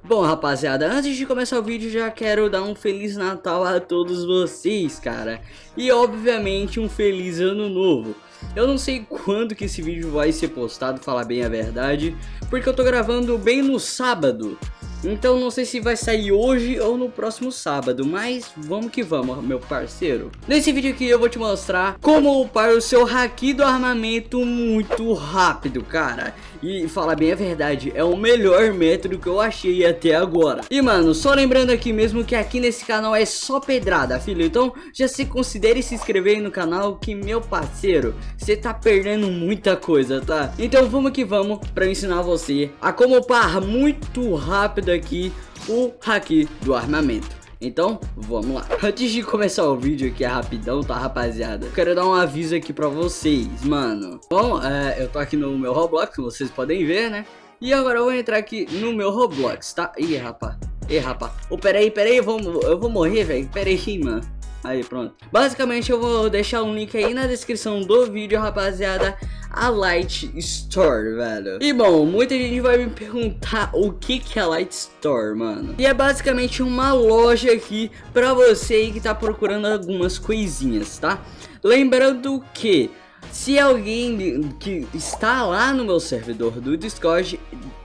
Bom, rapaziada, antes de começar o vídeo, já quero dar um Feliz Natal a todos vocês, cara. E, obviamente, um Feliz Ano Novo. Eu não sei quando que esse vídeo vai ser postado, falar bem a verdade, porque eu tô gravando bem no sábado. Então não sei se vai sair hoje ou no próximo sábado, mas vamos que vamos, meu parceiro. Nesse vídeo aqui eu vou te mostrar como upar o seu haki do armamento muito rápido, cara. E falar bem a verdade, é o melhor método que eu achei até agora. E mano, só lembrando aqui mesmo que aqui nesse canal é só pedrada, filho. Então já se considere se inscrever no canal que, meu parceiro, você tá perdendo muita coisa, tá? Então vamos que vamos pra ensinar você a como upar muito rápido aqui o haki do armamento. Então, vamos lá. Antes de começar o vídeo aqui, é rapidão, tá, rapaziada? Eu quero dar um aviso aqui pra vocês, mano. Bom, é, eu tô aqui no meu Roblox, vocês podem ver, né? E agora eu vou entrar aqui no meu Roblox, tá? Ih, rapaz. Ih, rapaz. Ô, oh, peraí, peraí, eu vou, eu vou morrer, velho. Peraí, mano. Aí, pronto. Basicamente, eu vou deixar um link aí na descrição do vídeo, rapaziada a Light Store, velho. E bom, muita gente vai me perguntar o que que é a Light Store, mano. E é basicamente uma loja aqui pra você que tá procurando algumas coisinhas, tá? Lembrando que se alguém que está lá no meu servidor do Discord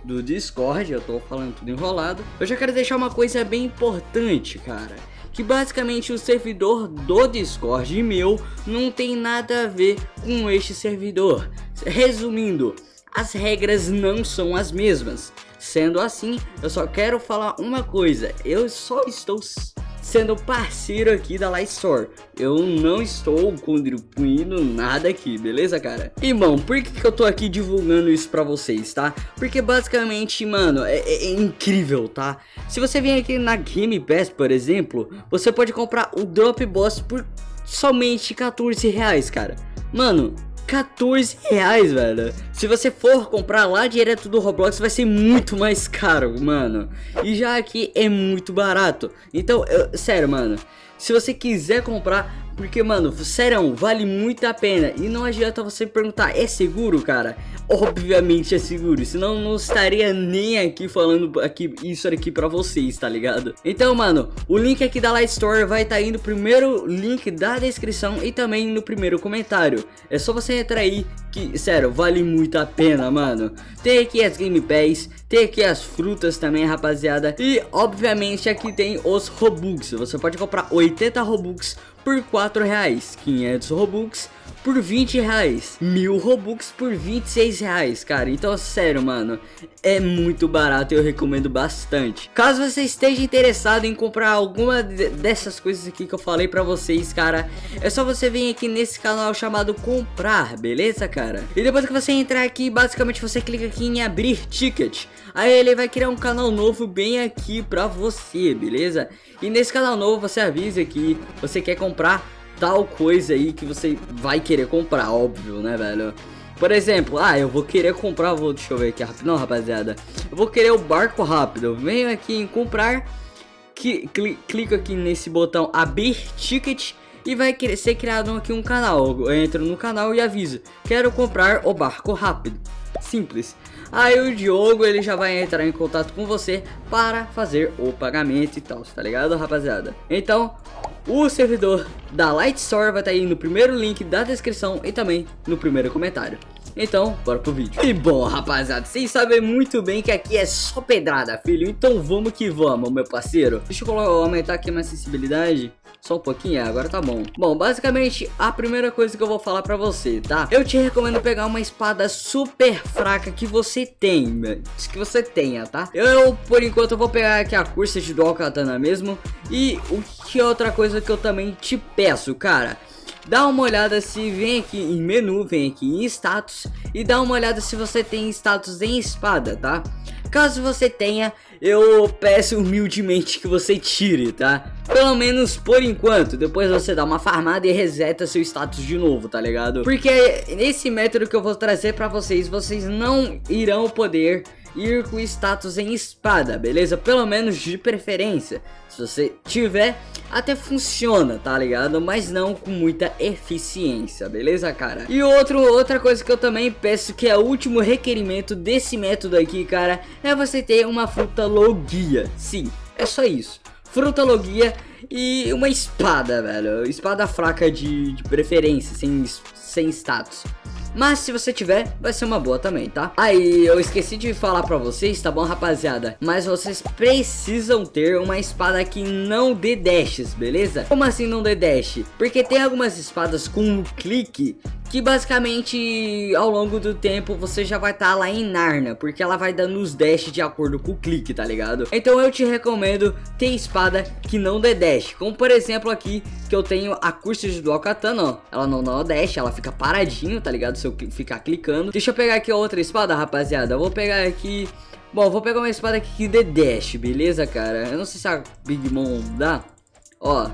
do Discord, eu tô falando tudo enrolado, eu já quero deixar uma coisa bem importante, cara que basicamente o servidor do Discord meu não tem nada a ver com este servidor. Resumindo, as regras não são as mesmas. Sendo assim, eu só quero falar uma coisa, eu só estou sendo parceiro aqui da Light Store. Eu não estou contribuindo nada aqui, beleza, cara? E, bom, por que, que eu tô aqui divulgando isso pra vocês, tá? Porque, basicamente, mano, é, é, é incrível, tá? Se você vem aqui na Game Pass, por exemplo, você pode comprar o Drop Boss por somente 14 reais, cara. Mano, 14 reais, velho. Se você for comprar lá direto do Roblox, vai ser muito mais caro, mano. E já aqui é muito barato. Então, eu, sério, mano. Se você quiser comprar, porque, mano, sério, vale muito a pena. E não adianta você perguntar, é seguro, cara? Obviamente é seguro, senão não estaria nem aqui falando aqui, isso aqui pra vocês, tá ligado? Então, mano, o link aqui da Light Store vai estar tá aí no primeiro link da descrição e também no primeiro comentário. É só você entrar aí, que, sério, vale muito a pena, mano. Tem aqui as Game Pass, tem aqui as frutas também, rapaziada. E, obviamente, aqui tem os Robux. Você pode comprar 80 Robux por 4 reais, 500 Robux por 20 reais, mil Robux por 26 reais, cara. Então, sério, mano, é muito barato e eu recomendo bastante. Caso você esteja interessado em comprar alguma dessas coisas aqui que eu falei pra vocês, cara, é só você vir aqui nesse canal chamado Comprar, beleza, cara? E depois que você entrar aqui, basicamente você clica aqui em abrir ticket. Aí ele vai criar um canal novo bem aqui pra você, beleza? E nesse canal novo você avisa que você quer comprar tal coisa aí que você vai querer comprar, óbvio, né, velho? Por exemplo, ah, eu vou querer comprar, vou, deixa eu ver aqui rapidão, rapaziada. Eu vou querer o barco rápido. Venho aqui em comprar, que, cli, clico aqui nesse botão abrir ticket e vai ser criado aqui um canal. Eu entro no canal e aviso, quero comprar o barco rápido. Simples. Aí o Diogo ele já vai entrar em contato com você para fazer o pagamento e tal, tá ligado rapaziada? Então, o servidor da Light Store vai estar tá aí no primeiro link da descrição e também no primeiro comentário. Então, bora pro vídeo. E bom, rapaziada, vocês sabem muito bem que aqui é só pedrada, filho. Então vamos que vamos, meu parceiro. Deixa eu aumentar aqui a minha sensibilidade. Só um pouquinho, é, agora tá bom. Bom, basicamente, a primeira coisa que eu vou falar pra você, tá? Eu te recomendo pegar uma espada super fraca que você tem, que você tenha, tá? Eu, por enquanto, vou pegar aqui a cursa de Dual Katana mesmo. E o que é outra coisa que eu também te peço, cara dá uma olhada se vem aqui em menu, vem aqui em status e dá uma olhada se você tem status em espada, tá? Caso você tenha, eu peço humildemente que você tire, tá? Pelo menos por enquanto, depois você dá uma farmada e reseta seu status de novo, tá ligado? Porque nesse método que eu vou trazer pra vocês, vocês não irão poder ir com status em espada, beleza? Pelo menos de preferência. Se você tiver, até funciona, tá ligado? Mas não com muita eficiência, beleza, cara? E outro, outra coisa que eu também peço, que é o último requerimento desse método aqui, cara, é você ter uma fruta logia. Sim, é só isso. Fruta logia e uma espada, velho. Espada fraca de, de preferência, sem, sem status. Mas se você tiver, vai ser uma boa também, tá? Aí, eu esqueci de falar pra vocês, tá bom, rapaziada? Mas vocês precisam ter uma espada que não dê dashes, beleza? Como assim não dê dash? Porque tem algumas espadas com um clique que basicamente ao longo do tempo você já vai estar tá lá em Narnia, porque ela vai dando os dash de acordo com o clique, tá ligado? Então eu te recomendo ter espada que não dê dash, como por exemplo aqui que eu tenho a curso de Dual ó, ela não dá dash, ela fica paradinho, tá ligado? Se eu ficar clicando. Deixa eu pegar aqui outra espada, rapaziada, eu vou pegar aqui... Bom, vou pegar uma espada aqui que dê dash, beleza, cara? Eu não sei se a Big Mom dá. Ó,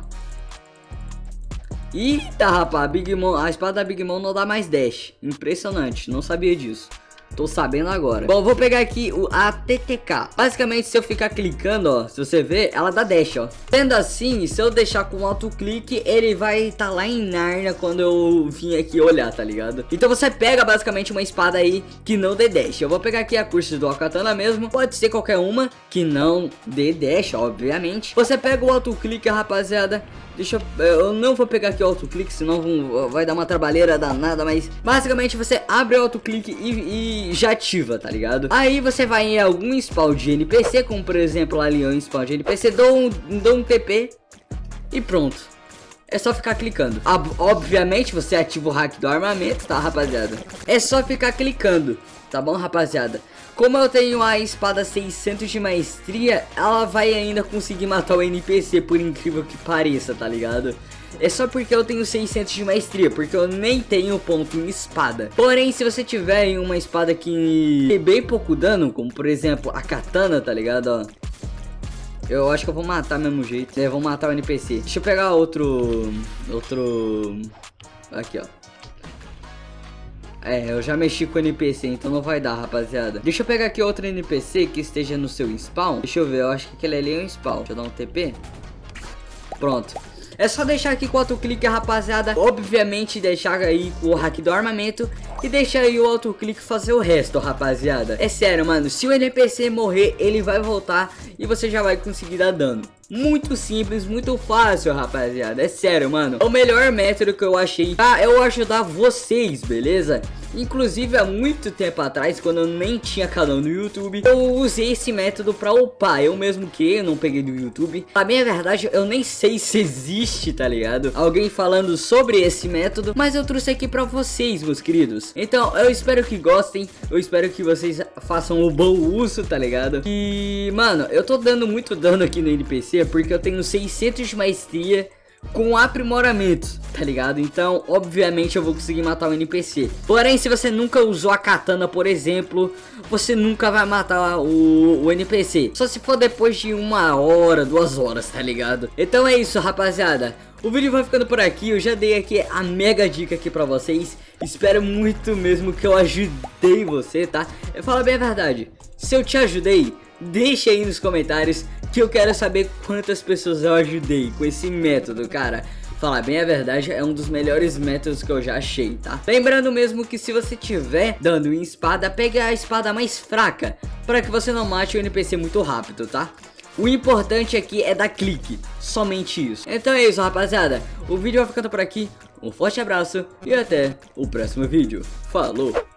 Eita, rapaz, Big Mom, a espada da Big Mom não dá mais dash. Impressionante, não sabia disso. Tô sabendo agora. Bom, vou pegar aqui o ATTK. Basicamente, se eu ficar clicando, ó, se você ver, ela dá dash, ó. Sendo assim, se eu deixar com alto clique, ele vai estar tá lá em Narnia quando eu vim aqui olhar, tá ligado? Então você pega basicamente uma espada aí que não dê dash. Eu vou pegar aqui a curso do Akatana mesmo. Pode ser qualquer uma que não dê dash, obviamente. Você pega o alto clique, rapaziada. Deixa eu... Eu não vou pegar aqui o autoclique, senão vai dar uma trabalheira danada, mas... Basicamente você abre o autoclique e, e já ativa, tá ligado? Aí você vai em algum spawn de NPC, como por exemplo ali um spawn de NPC, dou um, dou um TP e pronto. É só ficar clicando. Obviamente você ativa o hack do armamento, tá rapaziada? É só ficar clicando, tá bom rapaziada? Como eu tenho a espada 600 de maestria, ela vai ainda conseguir matar o NPC, por incrível que pareça, tá ligado? É só porque eu tenho 600 de maestria, porque eu nem tenho ponto em espada. Porém, se você tiver uma espada que tem bem pouco dano, como por exemplo a katana, tá ligado? Ó, eu acho que eu vou matar mesmo jeito. É, vou matar o NPC. Deixa eu pegar outro... Outro... Aqui, ó. É, eu já mexi com o NPC, então não vai dar, rapaziada. Deixa eu pegar aqui outro NPC que esteja no seu spawn. Deixa eu ver, eu acho que aquele ali é um spawn. Deixa eu dar um TP. Pronto. É só deixar aqui com o autoclique, rapaziada. Obviamente, deixar aí o hack do armamento. E deixar aí o autoclique fazer o resto, rapaziada. É sério, mano. Se o NPC morrer, ele vai voltar e você já vai conseguir dar dano. Muito simples, muito fácil, rapaziada. É sério, mano. É o melhor método que eu achei pra eu ajudar vocês, beleza? Inclusive há muito tempo atrás, quando eu nem tinha canal no YouTube, eu usei esse método pra upar. Eu mesmo que eu não peguei do YouTube. A minha verdade, eu nem sei se existe, tá ligado? Alguém falando sobre esse método, mas eu trouxe aqui pra vocês, meus queridos. Então, eu espero que gostem, eu espero que vocês façam o bom uso, tá ligado? E, mano, eu tô dando muito dano aqui no NPC porque eu tenho 600 de maestria com aprimoramento, tá ligado? Então, obviamente, eu vou conseguir matar o NPC. Porém, se você nunca usou a katana, por exemplo, você nunca vai matar o, o NPC. Só se for depois de uma hora, duas horas, tá ligado? Então é isso, rapaziada. O vídeo vai ficando por aqui, eu já dei aqui a mega dica aqui pra vocês Espero muito mesmo que eu ajudei você, tá? Fala bem a verdade, se eu te ajudei, deixa aí nos comentários que eu quero saber quantas pessoas eu ajudei com esse método, cara. Falar bem a verdade, é um dos melhores métodos que eu já achei, tá? Lembrando mesmo que se você tiver dando em espada, pegue a espada mais fraca, para que você não mate o NPC muito rápido, tá? O importante aqui é dar clique, somente isso. Então é isso, rapaziada. O vídeo vai ficando por aqui. Um forte abraço e até o próximo vídeo. Falou!